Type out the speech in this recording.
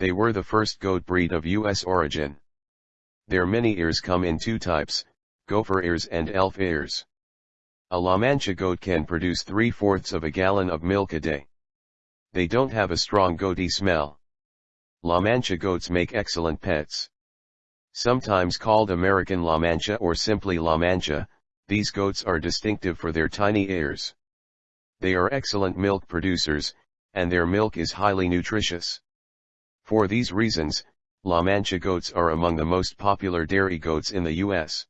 They were the first goat breed of U.S. origin. Their many ears come in two types, gopher ears and elf ears. A La Mancha goat can produce three-fourths of a gallon of milk a day. They don't have a strong goaty smell. La Mancha goats make excellent pets. Sometimes called American La Mancha or simply La Mancha, these goats are distinctive for their tiny ears. They are excellent milk producers, and their milk is highly nutritious. For these reasons, La Mancha goats are among the most popular dairy goats in the U.S.